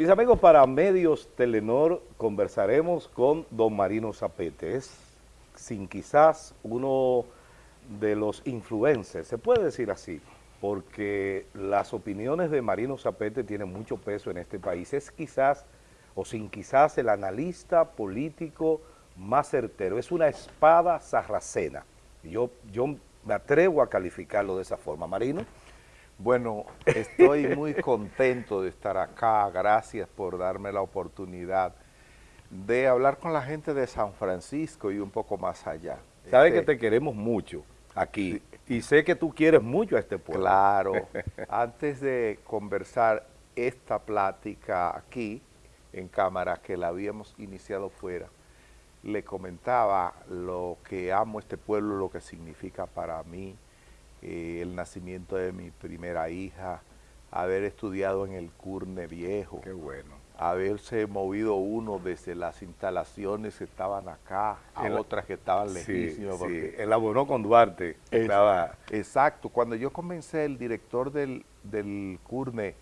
Mis amigos, para Medios Telenor conversaremos con don Marino Zapete. Es, sin quizás, uno de los influencers, se puede decir así, porque las opiniones de Marino Zapete tienen mucho peso en este país. Es quizás, o sin quizás, el analista político más certero. Es una espada sarracena. Yo, yo me atrevo a calificarlo de esa forma. Marino. Bueno, estoy muy contento de estar acá, gracias por darme la oportunidad de hablar con la gente de San Francisco y un poco más allá. Sabes que este, te queremos mucho aquí y sé que tú quieres mucho a este pueblo. Claro, antes de conversar esta plática aquí en cámara que la habíamos iniciado fuera, le comentaba lo que amo este pueblo, lo que significa para mí, eh, el nacimiento de mi primera hija, haber estudiado en el Curne Viejo. Qué bueno. Haberse movido uno desde las instalaciones que estaban acá a otras que estaban lejísimas. Sí, elaboró con Duarte. estaba... Exacto. Cuando yo comencé, el director del, del Curne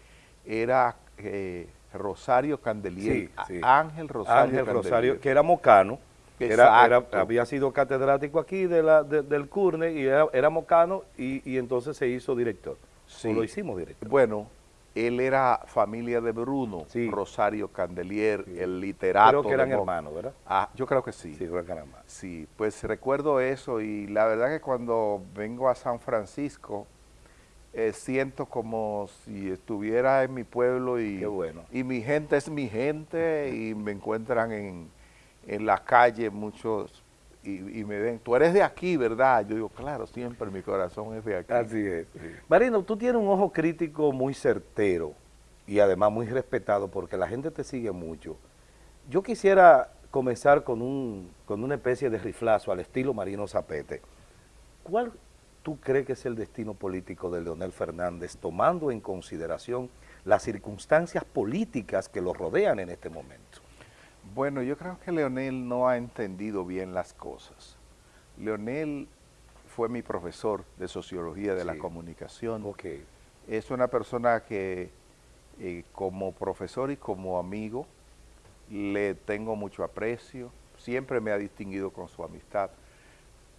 era eh, Rosario Candelier. Ángel Rosario Ángel Rosario, que era mocano era, había sido catedrático aquí de la, del CURNE y era, mocano y, entonces se hizo director. Sí. lo hicimos director. Bueno, él era familia de Bruno, Rosario Candelier, el literato. Creo que eran hermanos, ¿verdad? Ah, yo creo que sí. Sí, creo que eran hermanos. Sí, pues recuerdo eso y la verdad que cuando vengo a San Francisco, eh, siento como si estuviera en mi pueblo y, bueno. y mi gente es mi gente y me encuentran en en la calle muchos y, me ven, tú eres de aquí, ¿verdad? Yo digo, claro, siempre mi corazón es de aquí. Así es. Marino, tú tienes un ojo crítico muy certero y además muy respetado porque la gente te sigue mucho. Yo quisiera comenzar con, un, con una especie de riflazo al estilo Marino Zapete. ¿Cuál tú crees que es el destino político de Leonel Fernández, tomando en consideración las circunstancias políticas que lo rodean en este momento? Bueno, yo creo que Leonel no ha entendido bien las cosas. Leonel fue mi profesor de Sociología de la Comunicación. Okay. Es una persona que eh, como profesor y como amigo le tengo mucho aprecio, siempre me ha distinguido con su amistad,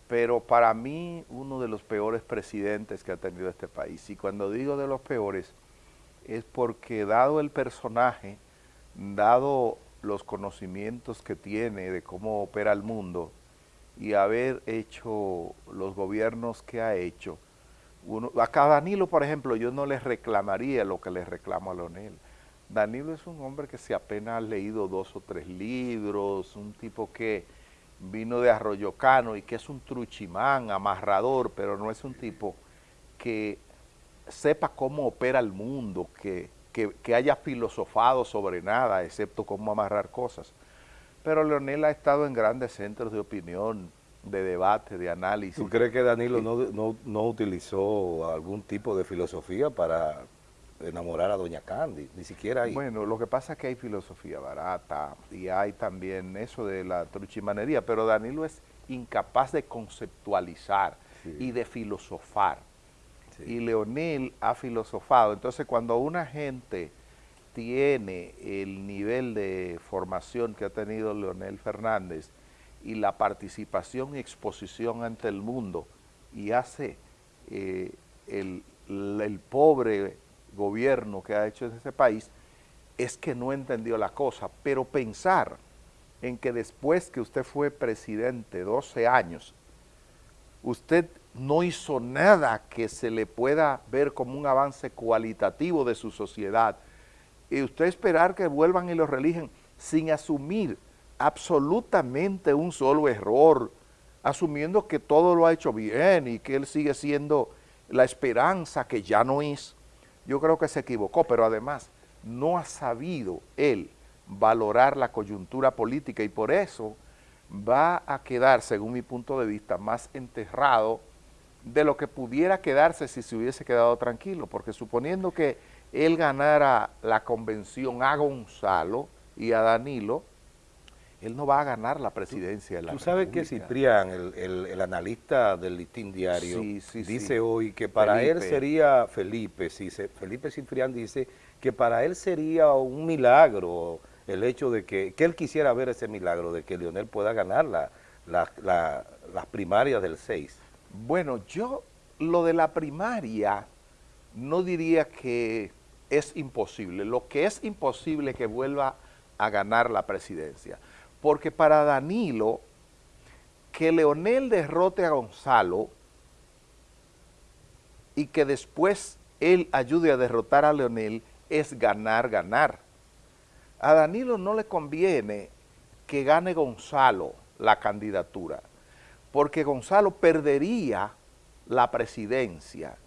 pero para mí uno de los peores presidentes que ha tenido este país, y cuando digo de los peores, es porque dado el personaje, dado los conocimientos que tiene de cómo opera el mundo y haber hecho los gobiernos que ha hecho. Uno, acá Danilo, por ejemplo, yo no le reclamaría lo que le reclamo a Leonel. Danilo es un hombre que se apenas ha leído dos o tres libros, un tipo que vino de Arroyo Cano y que es un truchimán, amarrador, pero no es un tipo que sepa cómo opera el mundo, que que, haya filosofado sobre nada, excepto cómo amarrar cosas. Pero Leonel ha estado en grandes centros de opinión, de debate, de análisis. ¿Tú crees que Danilo no, no, utilizó algún tipo de filosofía para enamorar a Doña Candy? Ni siquiera ahí. Bueno, lo que pasa es que hay filosofía barata y hay también eso de la truchimanería, pero Danilo es incapaz de conceptualizar y de filosofar y Leonel ha filosofado. Entonces, cuando una gente tiene el nivel de formación que ha tenido Leonel Fernández y la participación y exposición ante el mundo y hace eh, el, pobre gobierno que ha hecho en ese país, es que no entendió la cosa. Pero pensar en que después que usted fue presidente 12 años, usted no hizo nada que se le pueda ver como un avance cualitativo de su sociedad. Y usted esperar que vuelvan y lo religen sin asumir absolutamente un solo error, asumiendo que todo lo ha hecho bien y que él sigue siendo la esperanza que ya no es. Yo creo que se equivocó, pero además no ha sabido él valorar la coyuntura política y por eso va a quedar, según mi punto de vista, más enterrado de lo que pudiera quedarse si se hubiese quedado tranquilo, porque suponiendo que él ganara la convención a Gonzalo y a Danilo, él no va a ganar la presidencia de la Tú sabes que Ciprián, el, analista del Listín Diario, dice hoy que para él sería Felipe, si Felipe Ciprián dice que para él sería un milagro el hecho de que, que él quisiera ver ese milagro, de que Leonel pueda ganar la, las primarias del 6. Bueno, yo lo de la primaria no diría que es imposible. Lo que es imposible es que vuelva a ganar la presidencia. Porque para Danilo, que Leonel derrote a Gonzalo y que después él ayude a derrotar a Leonel es ganar, ganar. A Danilo no le conviene que gane Gonzalo la candidatura, porque Gonzalo perdería la presidencia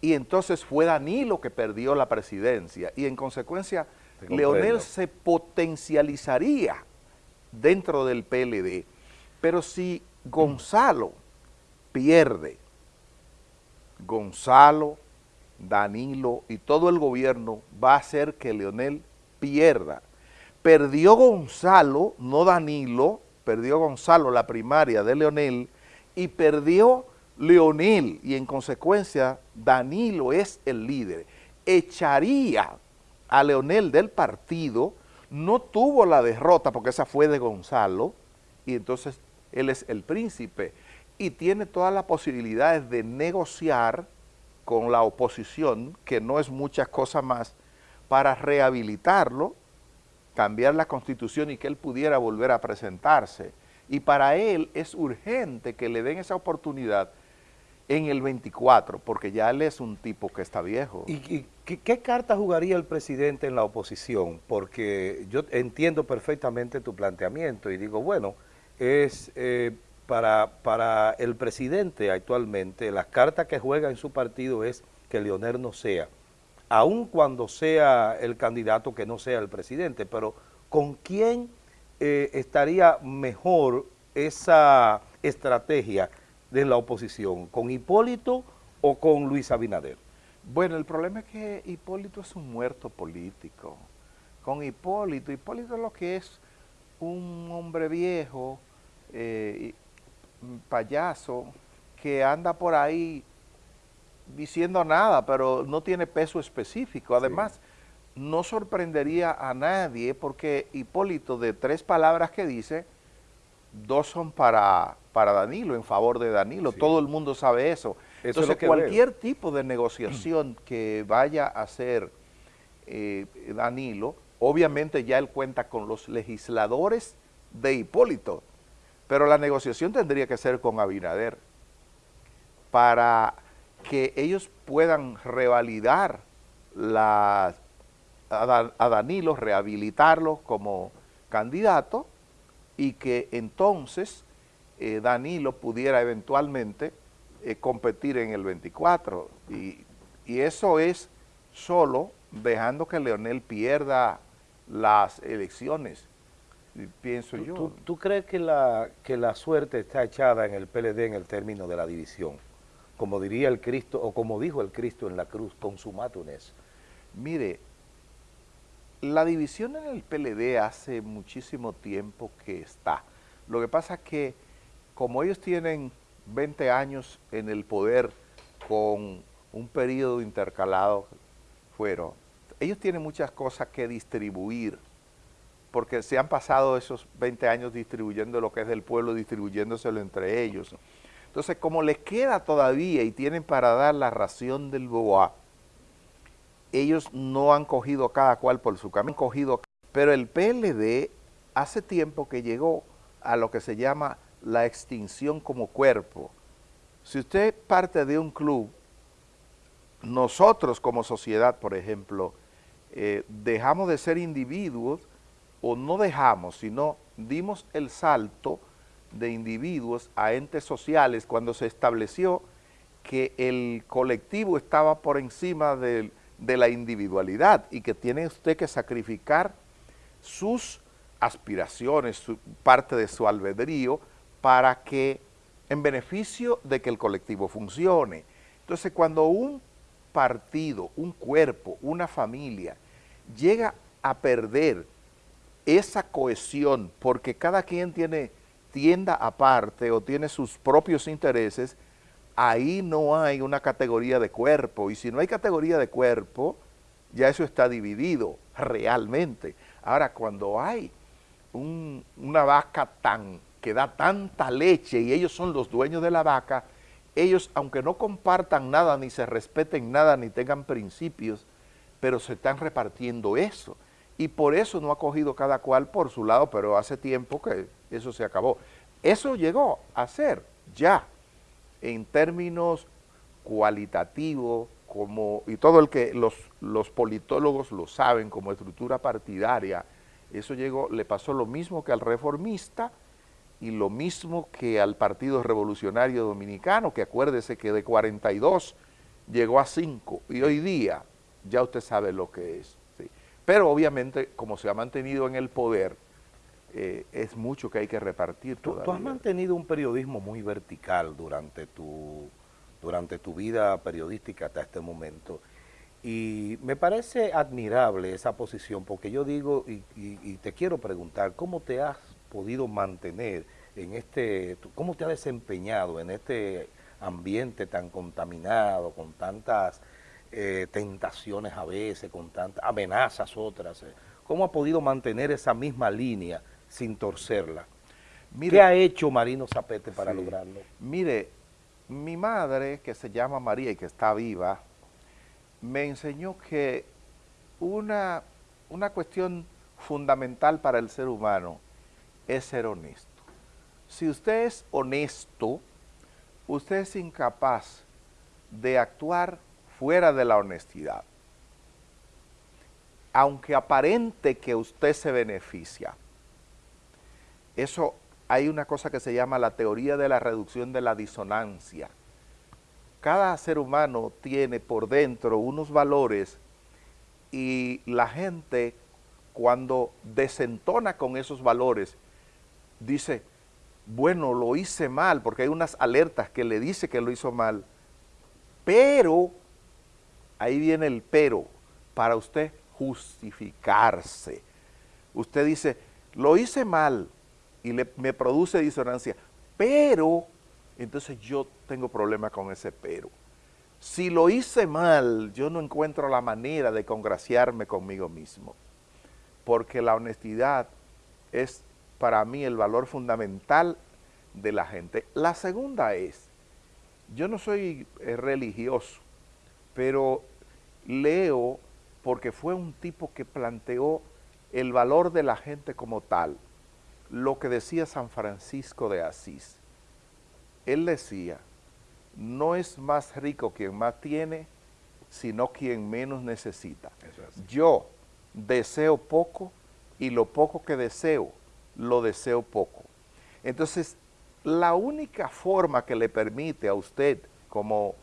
y entonces fue Danilo que perdió la presidencia y en consecuencia Leonel se potencializaría dentro del PLD. Pero si Gonzalo pierde, Gonzalo, Danilo y todo el gobierno va a hacer que Leonel pierda. Perdió Gonzalo, no Danilo, perdió Gonzalo la primaria de Leonel y perdió Leonel y en consecuencia Danilo es el líder. Echaría a Leonel del partido, no tuvo la derrota porque esa fue de Gonzalo y entonces él es el príncipe y tiene todas las posibilidades de negociar con la oposición, que no es muchas cosas más, para rehabilitarlo, cambiar la constitución y que él pudiera volver a presentarse. Y para él es urgente que le den esa oportunidad en el 24, porque ya él es un tipo que está viejo. ¿Y, qué, carta jugaría el presidente en la oposición? Porque yo entiendo perfectamente tu planteamiento y digo, bueno, es eh, para, para el presidente actualmente, la carta que juega en su partido es que Leonel no sea, aun cuando sea el candidato que no sea el presidente, pero ¿con quién eh, estaría mejor esa estrategia de la oposición, con Hipólito o con Luis Abinader? Bueno, el problema es que Hipólito es un muerto político. Con Hipólito, Hipólito lo que es un hombre viejo, eh, payaso, que anda por ahí diciendo nada, pero no tiene peso específico. Además, no sorprendería a nadie porque Hipólito, de tres palabras que dice, dos son para para Danilo, en favor de Danilo. Todo el mundo sabe eso. Entonces, cualquier tipo de negociación que vaya a hacer eh, Danilo, obviamente ya él cuenta con los legisladores de Hipólito, pero la negociación tendría que ser con Abinader para que ellos puedan revalidar la, a Danilo, rehabilitarlo como candidato y que entonces eh, Danilo pudiera eventualmente eh, competir en el 24 y, eso es solo dejando que Leonel pierda las elecciones, pienso yo. ¿tú, crees que la, que la suerte está echada en el PLD en el término de la división? Como diría el Cristo, o como dijo el Cristo en la cruz, consumatum es. Mire, la división en el PLD hace muchísimo tiempo que está. Lo que pasa es que como ellos tienen 20 años en el poder con un periodo intercalado fueron, ellos tienen muchas cosas que distribuir, porque se han pasado esos 20 años distribuyendo lo que es del pueblo, distribuyéndoselo entre ellos. Entonces, como les queda todavía y tienen para dar la ración del BOA, ellos no han cogido cada cual por su camino, cogido, pero el PLD hace tiempo que llegó a lo que se llama la extinción como cuerpo. Si usted parte de un club, nosotros como sociedad, por ejemplo, eh, dejamos de ser individuos o no dejamos, sino dimos el salto de individuos a entes sociales cuando se estableció que el colectivo estaba por encima de, la individualidad y que tiene usted que sacrificar sus aspiraciones, parte de su albedrío, para que, en beneficio de que el colectivo funcione. Entonces, cuando un partido, un cuerpo, una familia, llega a perder esa cohesión porque cada quien tiene tienda aparte o tiene sus propios intereses, ahí no hay una categoría de cuerpo. Y si no hay categoría de cuerpo, ya eso está dividido realmente. Ahora, cuando hay una vaca tan que da tanta leche y ellos son los dueños de la vaca, ellos, aunque no compartan nada, ni se respeten nada, ni tengan principios, pero se están repartiendo eso. Y por eso no ha cogido cada cual por su lado, pero hace tiempo que eso se acabó. Eso llegó a ser ya, en términos cualitativos, como, y todo el que los, los politólogos lo saben como estructura partidaria, eso llegó, le pasó lo mismo que al reformista y lo mismo que al Partido Revolucionario Dominicano, que acuérdese que de 42 llegó a 5 y hoy día ya usted sabe lo que es. Pero obviamente, como se ha mantenido en el poder, eh, es mucho que hay que repartir tú, tú has mantenido un periodismo muy vertical durante tu durante tu vida periodística hasta este momento. Y me parece admirable esa posición, porque yo digo, y, te quiero preguntar, ¿cómo te has podido mantener en este, cómo te has desempeñado en este ambiente tan contaminado, con tantas eh, tentaciones a veces, con tantas amenazas otras? ¿Cómo ha podido mantener esa misma línea sin torcerla? ¿Qué ha hecho Marino Zapete para lograrlo? Mire, mi madre, que se llama María y que está viva, me enseñó que una, una cuestión fundamental para el ser humano es ser honesto. Si usted es honesto, usted es incapaz de actuar fuera de la honestidad. Aunque aparente que usted se beneficia, eso hay una cosa que se llama la teoría de la reducción de la disonancia. Cada ser humano tiene por dentro unos valores y la gente cuando desentona con esos valores dice, bueno, lo hice mal, porque hay unas alertas que le dice que lo hizo mal, pero, ahí viene el pero, para usted justificarse. Usted dice, lo hice mal, y me produce disonancia, pero, entonces yo tengo problema con ese pero. Si lo hice mal, yo no encuentro la manera de congraciarme conmigo mismo, porque la honestidad es para mí el valor fundamental de la gente. La segunda es, yo no soy eh, religioso, pero leo porque fue un tipo que planteó el valor de la gente como tal lo que decía San Francisco de Asís. Él decía, no es más rico quien más tiene, sino quien menos necesita. Yo deseo poco y lo poco que deseo, lo deseo poco. Entonces, la única forma que le permite a usted como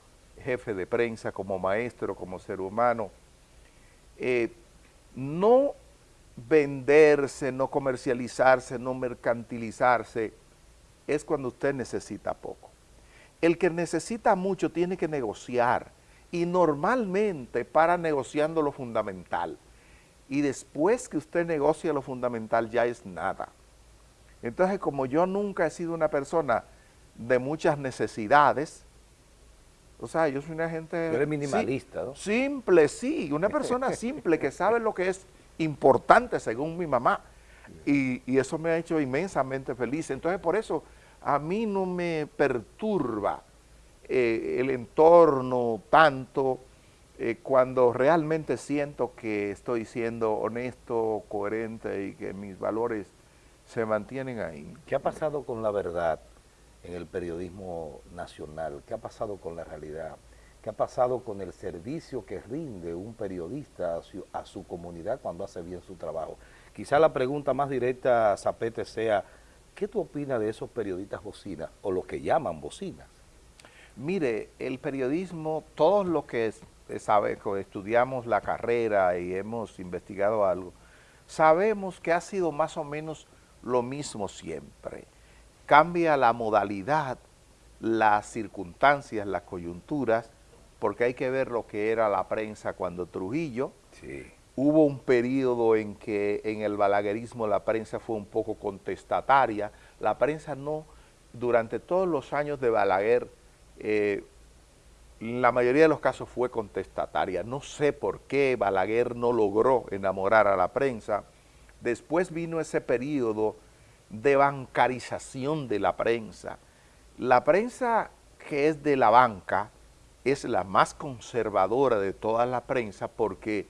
jefe de prensa, como maestro, como ser humano, eh, no venderse, no comercializarse, no mercantilizarse, es cuando usted necesita poco. El que necesita mucho tiene que negociar y normalmente para negociando lo fundamental. Y después que usted negocia lo fundamental ya es nada. Entonces, como yo nunca he sido una persona de muchas necesidades, o sea, yo soy una gente... eres minimalista, ¿no? Simple, sí, una persona simple que sabe lo que es importante según mi mamá. Y, eso me ha hecho inmensamente feliz. Entonces por eso a mí no me perturba eh, el entorno tanto eh, cuando realmente siento que estoy siendo honesto, coherente y que mis valores se mantienen ahí. ¿Qué ha pasado con la verdad en el periodismo nacional? ¿Qué ha pasado con la realidad? ¿Qué ha pasado con el servicio que rinde un periodista a su, comunidad cuando hace bien su trabajo? Quizá la pregunta más directa, Zapete, sea, ¿qué tú opinas de esos periodistas bocinas o los que llaman bocinas? Mire, el periodismo, todos los que sabe, estudiamos la carrera y hemos investigado algo, sabemos que ha sido más o menos lo mismo siempre. Cambia la modalidad, las circunstancias, las coyunturas, porque hay que ver lo que era la prensa cuando Trujillo. Hubo un periodo en que en el balaguerismo la prensa fue un poco contestataria. La prensa no, durante todos los años de Balaguer, eh, la mayoría de los casos fue contestataria. No sé por qué Balaguer no logró enamorar a la prensa. Después vino ese periodo de bancarización de la prensa. La prensa que es de la banca es la más conservadora de toda la prensa porque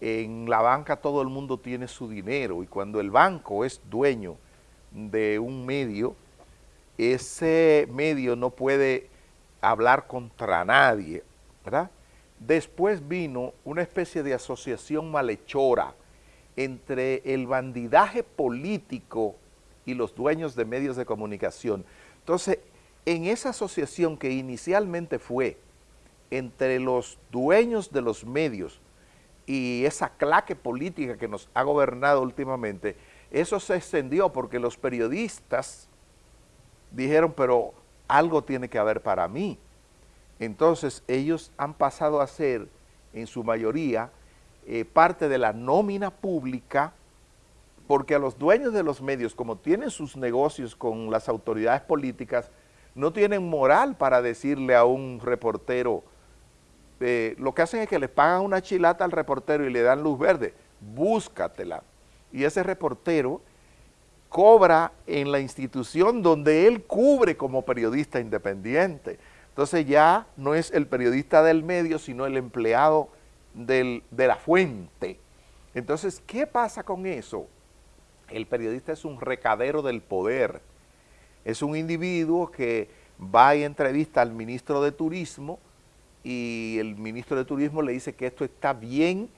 en la banca todo el mundo tiene su dinero y cuando el banco es dueño de un medio, ese medio no puede hablar contra nadie, ¿verdad? Después vino una especie de asociación malhechora entre el bandidaje político y los dueños de medios de comunicación. Entonces, en esa asociación que inicialmente fue entre los dueños de los medios y esa claque política que nos ha gobernado últimamente, eso se extendió porque los periodistas dijeron, pero algo tiene que haber para mí. Entonces ellos han pasado a ser, en su mayoría, eh, parte de la nómina pública, porque a los dueños de los medios, como tienen sus negocios con las autoridades políticas, no tienen moral para decirle a un reportero, eh, lo que hacen es que le pagan una chilata al reportero y le dan luz verde, búscatela. Y ese reportero cobra en la institución donde él cubre como periodista independiente. Entonces ya no es el periodista del medio, sino el empleado de la fuente. Entonces, ¿qué pasa con eso? El periodista es un recadero del poder. Es un individuo que va y entrevista al ministro de Turismo y el ministro de Turismo le dice que esto está bien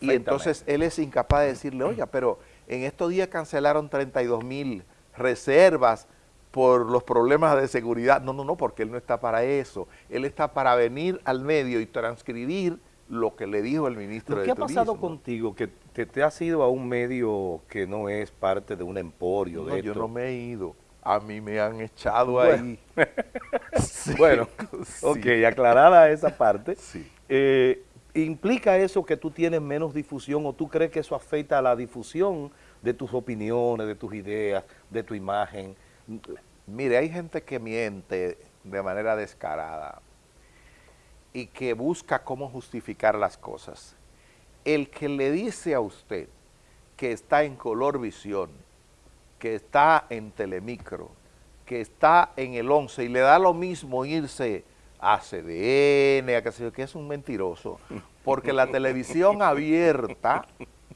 y entonces él es incapaz de decirle, oiga, pero en estos días cancelaron 32 mil reservas por los problemas de seguridad. No, no, no, porque él no está para eso. Él está para venir al medio y transcribir lo que le dijo el ministro de Turismo. ¿Qué ha pasado contigo? Que te, has ido a un medio que no es parte de un emporio no, de yo no me he ido. A mí me han echado ahí. bueno, ok, aclarada esa parte. Sí. Eh, ¿Implica eso que tú tienes menos difusión o tú crees que eso afecta a la difusión de tus opiniones, de tus ideas, de tu imagen? Mire, hay gente que miente de manera descarada y que busca cómo justificar las cosas. El que le dice a usted que está en Color Visión, que está en Telemicro, que está en el 11 y le da lo mismo irse a CDN, a que, que es un mentiroso, porque la televisión abierta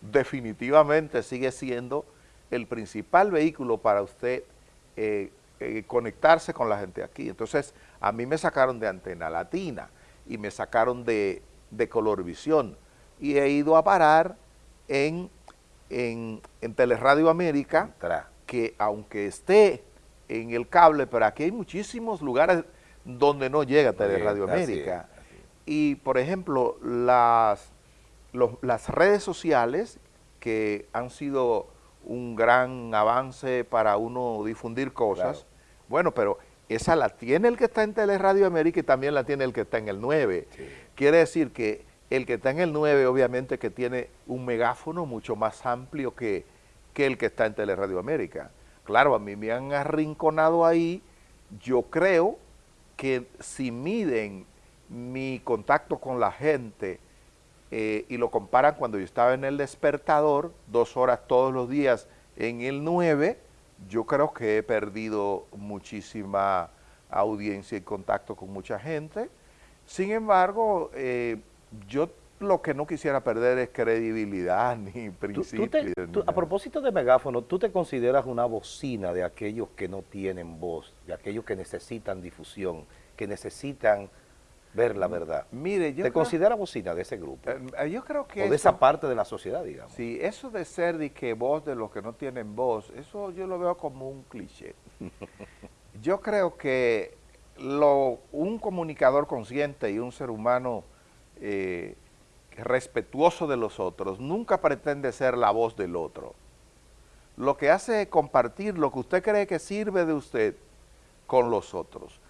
definitivamente sigue siendo el principal vehículo para usted eh, eh, conectarse con la gente aquí. Entonces, a mí me sacaron de Antena Latina y me sacaron de, de Colorvisión y he ido a parar en, en, en Teleradio América, que aunque esté en el cable, pero aquí hay muchísimos lugares donde no llega Teleradio América. Y, por ejemplo, las, las redes sociales, que han sido un gran avance para uno difundir cosas, bueno, pero esa la tiene el que está en Teleradio América y también la tiene el que está en el 9. Quiere decir que el que está en el 9 obviamente que tiene un megáfono mucho más amplio que, que el que está en Teleradio América. Claro, a mí me han arrinconado ahí, yo creo que si miden mi contacto con la gente eh, y lo comparan cuando yo estaba en el despertador, dos horas todos los días en el 9, yo creo que he perdido muchísima audiencia y contacto con mucha gente. Sin embargo, eh, yo lo que no quisiera perder es credibilidad ni principios. a propósito de megáfono, ¿tú te consideras una bocina de aquellos que no tienen voz, de aquellos que necesitan difusión, que necesitan ver la verdad? Mire, yo ¿Te consideras bocina de ese grupo? Eh, eh, yo creo que... O de esa parte de la sociedad, digamos. Sí, eso de ser de que voz de los que no tienen voz, eso yo lo veo como un cliché. yo creo que lo, un comunicador consciente y un ser humano... Eh, respetuoso de los otros, nunca pretende ser la voz del otro. Lo que hace es compartir lo que usted cree que sirve de usted con los otros.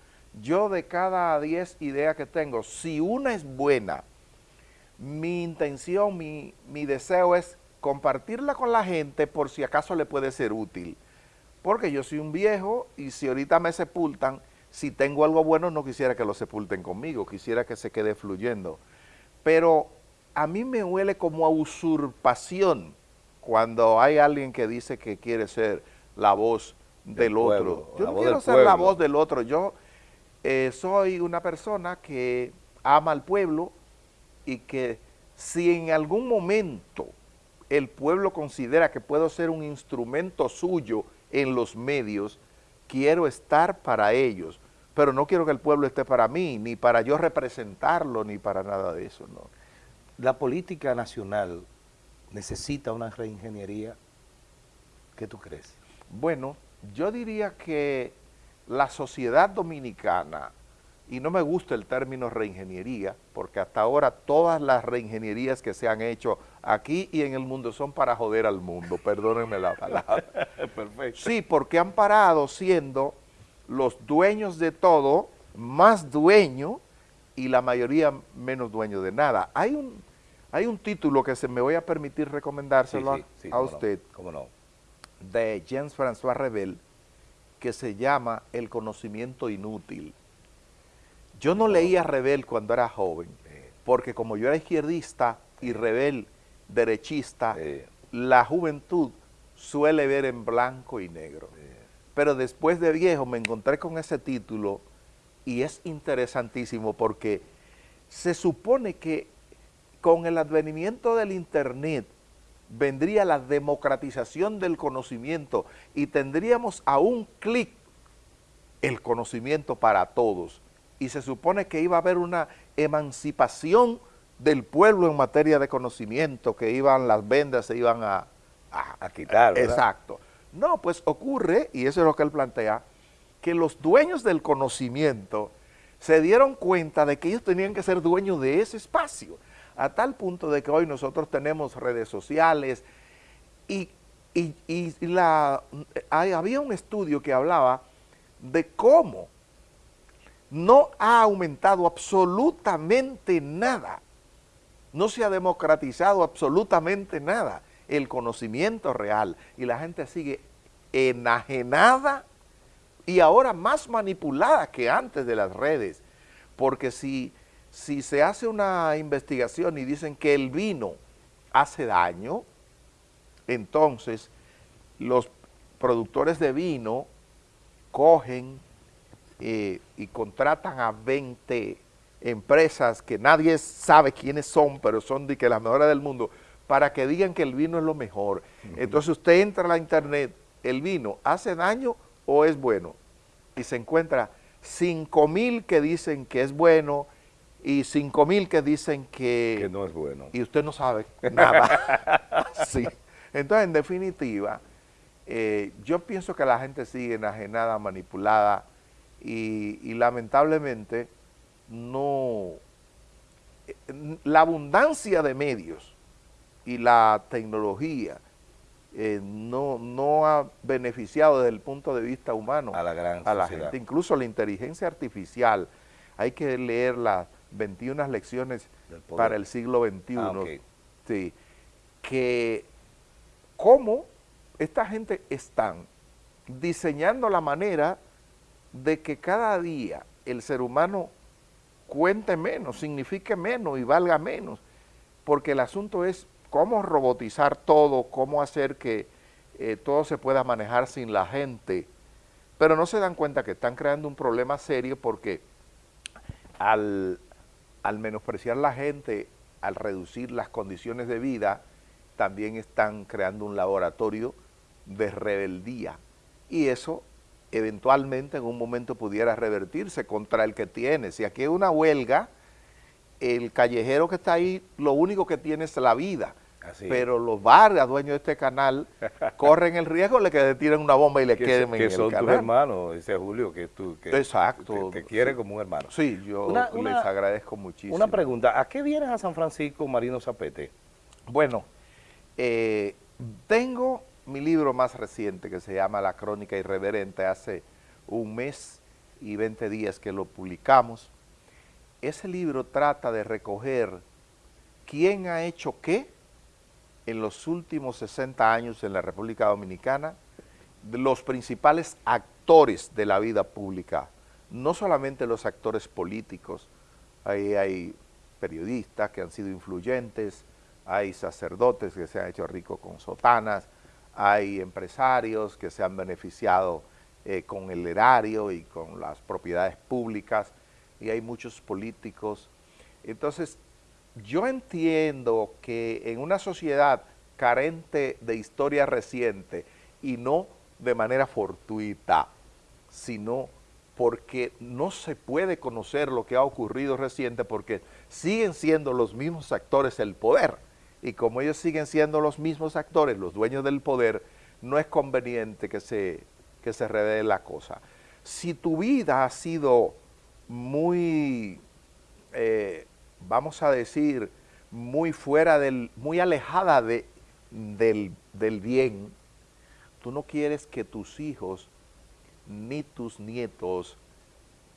Yo de cada 10 ideas que tengo, si una es buena, mi intención, mi, mi deseo es compartirla con la gente por si acaso le puede ser útil. Porque yo soy un viejo y si ahorita me sepultan, si tengo algo bueno no quisiera que lo sepulten conmigo, quisiera que se quede fluyendo. Pero a mí me huele como a usurpación cuando hay alguien que dice que quiere ser la voz del, otro. Yo no quiero ser la voz del otro, yo eh, soy una persona que ama al pueblo y que si en algún momento el pueblo considera que puedo ser un instrumento suyo en los medios, quiero estar para ellos, pero no quiero que el pueblo esté para mí, ni para yo representarlo, ni para nada de eso, ¿no? La política nacional necesita una reingeniería, ¿qué tú crees? Bueno, yo diría que la sociedad dominicana, y no me gusta el término reingeniería, porque hasta ahora todas las reingenierías que se han hecho aquí y en el mundo son para joder al mundo, perdónenme la palabra. Perfecto. Sí, porque han parado siendo los dueños de todo, más dueños, y la mayoría menos dueños de nada. Hay un, hay un título que se me voy a permitir recomendárselo a, usted, ¿cómo no? de James François Rebel, que se llama El conocimiento inútil. Yo no leía Rebel cuando era joven, porque como yo era izquierdista y Rebel derechista, la juventud suele ver en blanco y negro. Pero después de viejo me encontré con ese título y es interesantísimo porque se supone que con el advenimiento del internet vendría la democratización del conocimiento y tendríamos a un clic el conocimiento para todos. Y se supone que iba a haber una emancipación del pueblo en materia de conocimiento, que iban las vendas, se iban a, a, quitar. Exacto. No, pues ocurre, y eso es lo que él plantea, que los dueños del conocimiento se dieron cuenta de que ellos tenían que ser dueños de ese espacio, a tal punto de que hoy nosotros tenemos redes sociales y, la, había un estudio que hablaba de cómo no ha aumentado absolutamente nada, no se ha democratizado absolutamente nada el conocimiento real y la gente sigue enajenada y ahora más manipulada que antes de las redes, porque si, si se hace una investigación y dicen que el vino hace daño, entonces los productores de vino cogen eh, y contratan a 20 empresas que nadie sabe quiénes son, pero son de que las mejores del mundo, para que digan que el vino es lo mejor. Entonces usted entra a la internet, el vino hace daño o es bueno, y se encuentra 5 mil que dicen que es bueno y 5 mil que dicen que, que no es bueno. Y usted no sabe nada. sí. Entonces, en definitiva, eh, yo pienso que la gente sigue enajenada, manipulada y, y lamentablemente no... Eh, la abundancia de medios y la tecnología eh, no, no ha beneficiado desde el punto de vista humano a la, gran a la gente. Incluso la inteligencia artificial, hay que leer las 21 lecciones para el siglo XXI, ah, sí, que cómo esta gente están diseñando la manera de que cada día el ser humano cuente menos, signifique menos y valga menos, porque el asunto es cómo robotizar todo, cómo hacer que eh, todo se pueda manejar sin la gente, pero no se dan cuenta que están creando un problema serio porque al, al menospreciar la gente, al reducir las condiciones de vida, también están creando un laboratorio de rebeldía. Y eso eventualmente en un momento pudiera revertirse contra el que tiene. Si aquí hay una huelga, el callejero que está ahí, lo único que tiene es la vida. pero los barrios, dueños de este canal, corren el riesgo de que le tiren una bomba y le queden en el canal. Que son tus hermanos, dice Julio, que tú que, Exacto. que, quiere como un hermano. Sí, yo les agradezco muchísimo. Una pregunta, ¿a qué vienes a San Francisco, Marino Zapete? Bueno, eh, tengo mi libro más reciente que se llama La Crónica Irreverente, hace un mes y 20 días que lo publicamos. Ese libro trata de recoger quién ha hecho qué en los últimos 60 años en la República Dominicana, los principales actores de la vida pública. No solamente los actores políticos, ahí hay periodistas que han sido influyentes, hay sacerdotes que se han hecho ricos con sotanas, hay empresarios que se han beneficiado eh, con el erario y con las propiedades públicas, y hay muchos políticos. Entonces, yo entiendo que en una sociedad carente de historia reciente y no de manera fortuita, sino porque no se puede conocer lo que ha ocurrido reciente porque siguen siendo los mismos actores el poder y como ellos siguen siendo los mismos actores, los dueños del poder, no es conveniente que se, que se revele la cosa. Si tu vida ha sido muy, eh, vamos a decir, muy fuera del, muy alejada de, del, del bien, tú no quieres que tus hijos ni tus nietos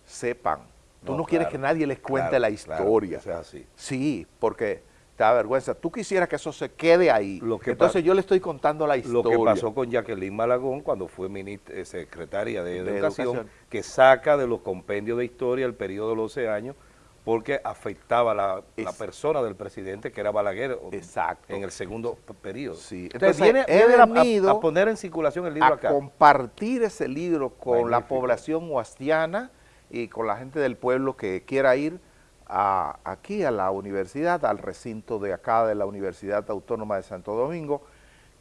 sepan. Tú no, quieres que nadie les cuente la historia. así. Sí, porque te da vergüenza. Tú quisieras que eso se quede ahí. Entonces yo le estoy contando la historia. Lo que pasó con Jacqueline Malagón cuando fue eh, secretaria de, educación, que saca de los compendios de historia el periodo de los 12 años porque afectaba la, la persona del presidente que era Balaguer Exacto. en el segundo periodo. Sí. Entonces, viene, a, poner en circulación el libro a compartir ese libro con la población huastiana y con la gente del pueblo que quiera ir a, aquí a la universidad, al recinto de acá de la Universidad Autónoma de Santo Domingo,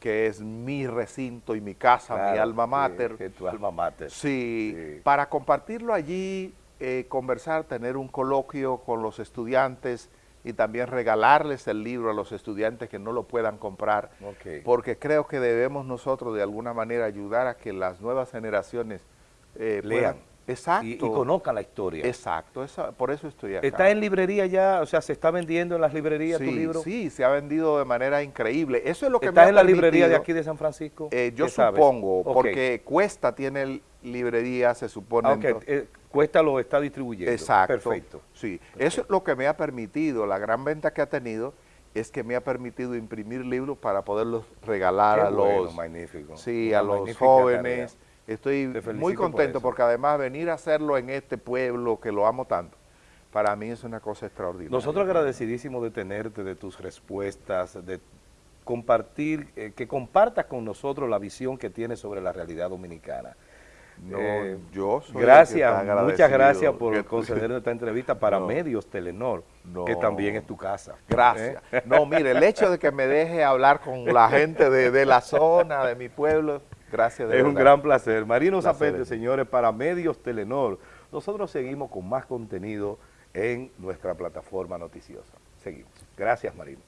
que es mi recinto y mi casa, mi alma mater. Sí, tu alma mater. sí, para compartirlo allí eh, conversar, tener un coloquio con los estudiantes y también regalarles el libro a los estudiantes que no lo puedan comprar, porque creo que debemos nosotros de alguna manera ayudar a que las nuevas generaciones eh, lean. Exacto. Y, conozcan la historia. Exacto, por eso estoy acá. ¿Está en librería ya? O sea, ¿se está vendiendo en las librerías tu libro? Sí, se ha vendido de manera increíble. Eso es lo que ¿Está en la librería de aquí de San Francisco? Eh, yo supongo, porque Cuesta tiene librería, se supone. Ah, Cuesta lo está distribuyendo. Exacto. Perfecto. Sí, eso es lo que me ha permitido, la gran venta que ha tenido es que me ha permitido imprimir libros para poderlos regalar a los magnífico. Sí, a los jóvenes. Estoy muy contento porque además venir a hacerlo en este pueblo que lo amo tanto, para mí es una cosa extraordinaria. Nosotros agradecidísimos de tenerte, de tus respuestas, de compartir, eh, que compartas con nosotros la visión que tienes sobre la realidad dominicana. No, eh, yo soy Gracias, muchas gracias por conceder esta entrevista para Medios Telenor, que también es tu casa. Gracias. ¿Eh? No, mire, el hecho de que me deje hablar con la gente de, la zona, de mi pueblo, gracias. es un gran placer. Marino Zapete, señores, para Medios Telenor. Nosotros seguimos con más contenido en nuestra plataforma noticiosa. Seguimos. Gracias, Marino.